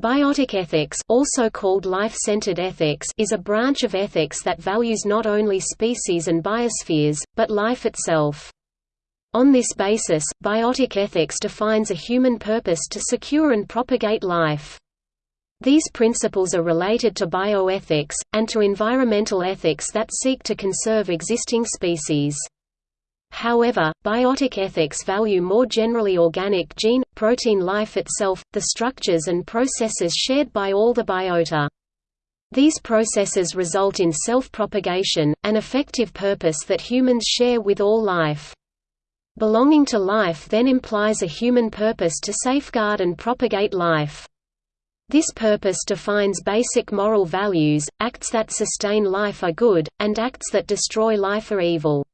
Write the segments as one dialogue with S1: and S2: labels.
S1: Biotic ethics also called life-centered ethics is a branch of ethics that values not only species and biospheres, but life itself. On this basis, biotic ethics defines a human purpose to secure and propagate life. These principles are related to bioethics, and to environmental ethics that seek to conserve existing species. However, biotic ethics value more generally organic gene, protein life itself, the structures and processes shared by all the biota. These processes result in self-propagation, an effective purpose that humans share with all life. Belonging to life then implies a human purpose to safeguard and propagate life. This purpose defines basic moral values, acts that sustain life are good, and acts that destroy life are evil.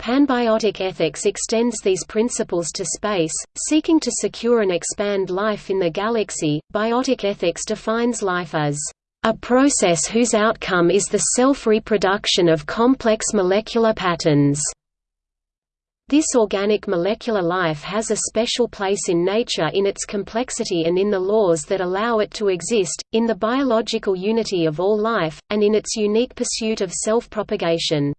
S1: Panbiotic ethics extends these principles to space, seeking to secure and expand life in the galaxy. Biotic ethics defines life as a process whose outcome is the self-reproduction of complex molecular patterns. This organic molecular life has a special place in nature in its complexity and in the laws that allow it to exist, in the biological unity of all life, and in its unique pursuit of self-propagation.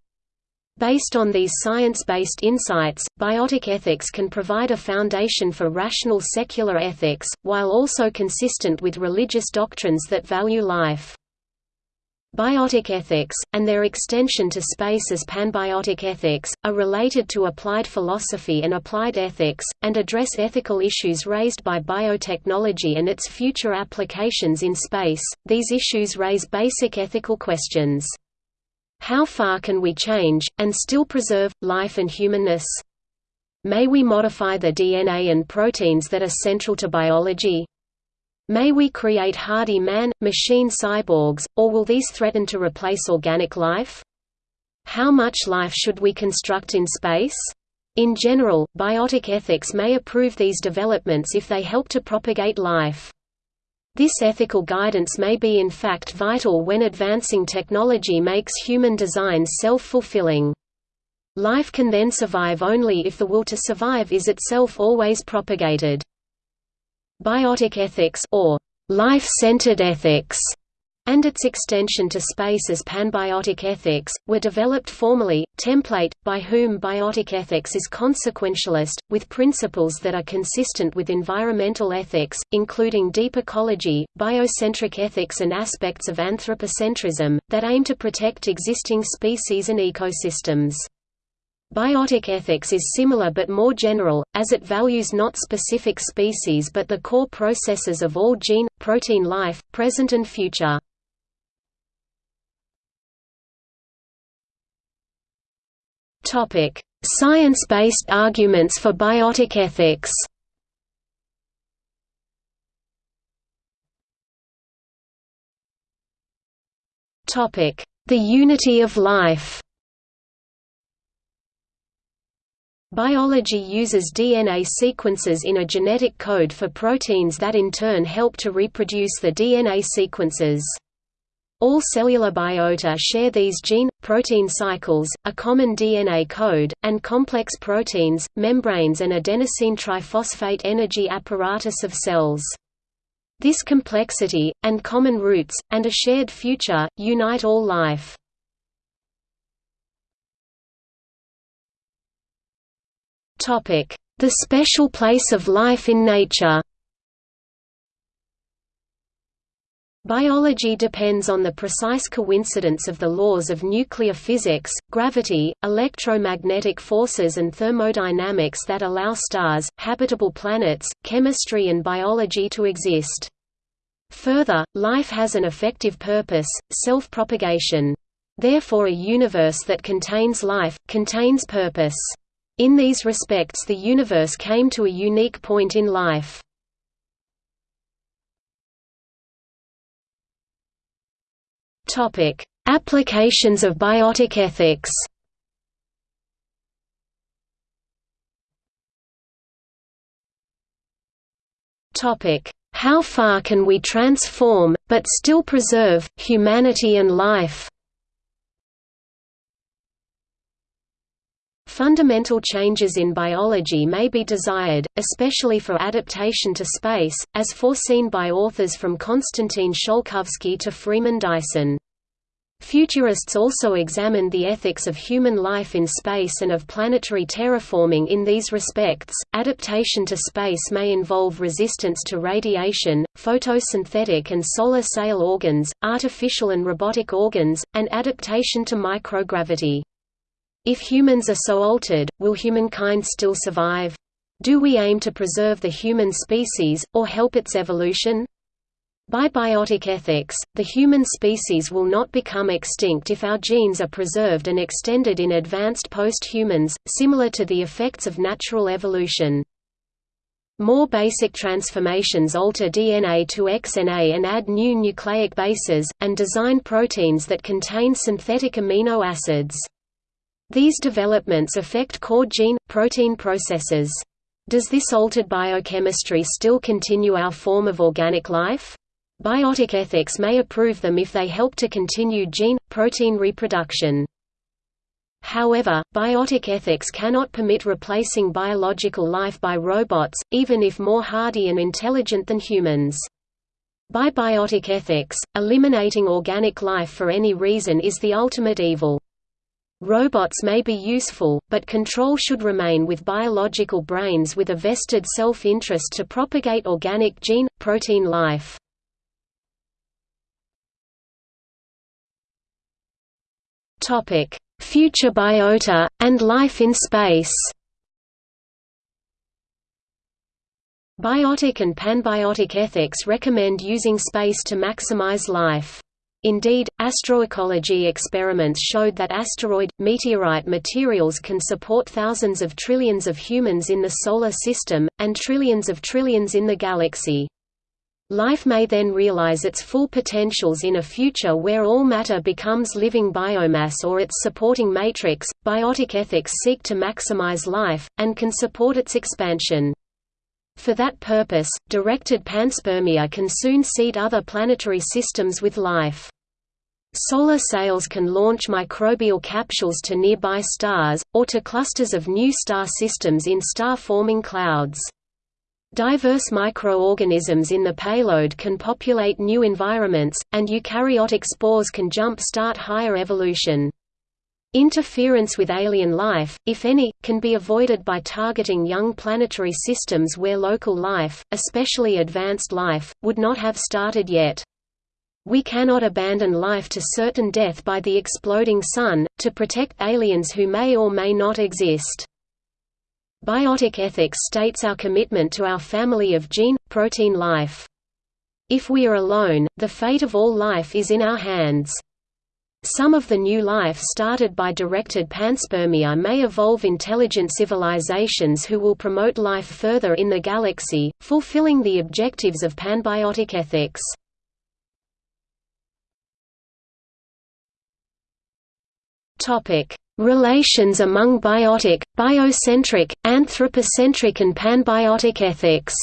S1: Based on these science-based insights, biotic ethics can provide a foundation for rational secular ethics, while also consistent with religious doctrines that value life. Biotic ethics, and their extension to space as panbiotic ethics, are related to applied philosophy and applied ethics, and address ethical issues raised by biotechnology and its future applications in space. These issues raise basic ethical questions. How far can we change, and still preserve, life and humanness? May we modify the DNA and proteins that are central to biology? May we create hardy man-machine cyborgs, or will these threaten to replace organic life? How much life should we construct in space? In general, biotic ethics may approve these developments if they help to propagate life. This ethical guidance may be in fact vital when advancing technology makes human design self-fulfilling. Life can then survive only if the will to survive is itself always propagated. Biotic ethics or life-centered ethics and its extension to space as panbiotic ethics, were developed formally, template, by whom biotic ethics is consequentialist, with principles that are consistent with environmental ethics, including deep ecology, biocentric ethics and aspects of anthropocentrism, that aim to protect existing species and ecosystems. Biotic ethics is similar but more general, as it values not specific species but the core processes of all gene, protein life, present and future. Science-based arguments for biotic ethics. The unity of life. Biology uses DNA sequences in a genetic code for proteins that in turn help to reproduce the DNA sequences. All cellular biota share these gene-protein cycles, a common DNA code, and complex proteins, membranes and adenosine triphosphate energy apparatus of cells. This complexity, and common roots, and a shared future, unite all life. The special place of life in nature Biology depends on the precise coincidence of the laws of nuclear physics, gravity, electromagnetic forces and thermodynamics that allow stars, habitable planets, chemistry and biology to exist. Further, life has an effective purpose, self-propagation. Therefore a universe that contains life, contains purpose. In these respects the universe came to a unique point in life. Topic: Applications of biotic ethics. Topic: How far can we transform but still preserve humanity and life? Fundamental changes in biology may be desired, especially for adaptation to space, as foreseen by authors from Konstantin Tsiolkovsky to Freeman Dyson. Futurists also examined the ethics of human life in space and of planetary terraforming in these respects. Adaptation to space may involve resistance to radiation, photosynthetic and solar sail organs, artificial and robotic organs, and adaptation to microgravity. If humans are so altered, will humankind still survive? Do we aim to preserve the human species, or help its evolution? By biotic ethics, the human species will not become extinct if our genes are preserved and extended in advanced post-humans, similar to the effects of natural evolution. More basic transformations alter DNA to XNA and add new nucleic bases, and design proteins that contain synthetic amino acids. These developments affect core gene-protein processes. Does this altered biochemistry still continue our form of organic life? Biotic ethics may approve them if they help to continue gene-protein reproduction. However, biotic ethics cannot permit replacing biological life by robots, even if more hardy and intelligent than humans. By biotic ethics, eliminating organic life for any reason is the ultimate evil. Robots may be useful, but control should remain with biological brains with a vested self-interest to propagate organic gene-protein life. Topic: Future biota and life in space. Biotic and panbiotic ethics recommend using space to maximize life. Indeed, astroecology experiments showed that asteroid, meteorite materials can support thousands of trillions of humans in the Solar System, and trillions of trillions in the galaxy. Life may then realize its full potentials in a future where all matter becomes living biomass or its supporting matrix. Biotic ethics seek to maximize life, and can support its expansion. For that purpose, directed panspermia can soon seed other planetary systems with life. Solar sails can launch microbial capsules to nearby stars, or to clusters of new star systems in star-forming clouds. Diverse microorganisms in the payload can populate new environments, and eukaryotic spores can jump-start higher evolution. Interference with alien life, if any, can be avoided by targeting young planetary systems where local life, especially advanced life, would not have started yet. We cannot abandon life to certain death by the exploding sun, to protect aliens who may or may not exist. Biotic ethics states our commitment to our family of gene-protein life. If we are alone, the fate of all life is in our hands. Some of the new life started by directed panspermia may evolve intelligent civilizations who will promote life further in the galaxy, fulfilling the objectives of panbiotic ethics. Relations among biotic, biocentric, anthropocentric and panbiotic ethics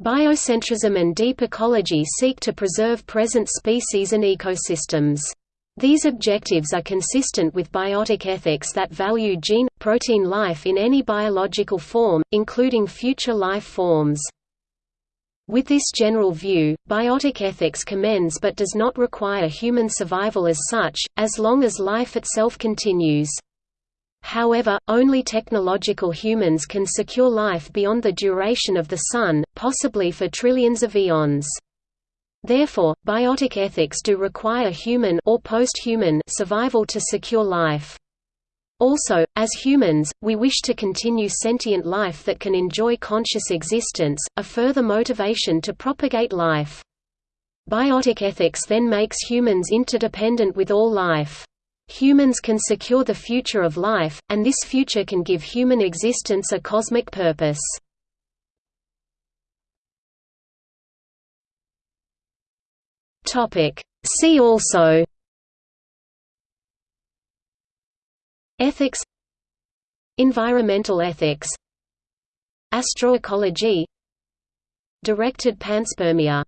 S1: Biocentrism and deep ecology seek to preserve present species and ecosystems. These objectives are consistent with biotic ethics that value gene-protein life in any biological form, including future life forms. With this general view, biotic ethics commends but does not require human survival as such, as long as life itself continues. However, only technological humans can secure life beyond the duration of the Sun, possibly for trillions of eons. Therefore, biotic ethics do require human or post-human survival to secure life. Also, as humans, we wish to continue sentient life that can enjoy conscious existence, a further motivation to propagate life. Biotic ethics then makes humans interdependent with all life. Humans can secure the future of life, and this future can give human existence a cosmic purpose. See also Ethics Environmental ethics Astroecology Directed panspermia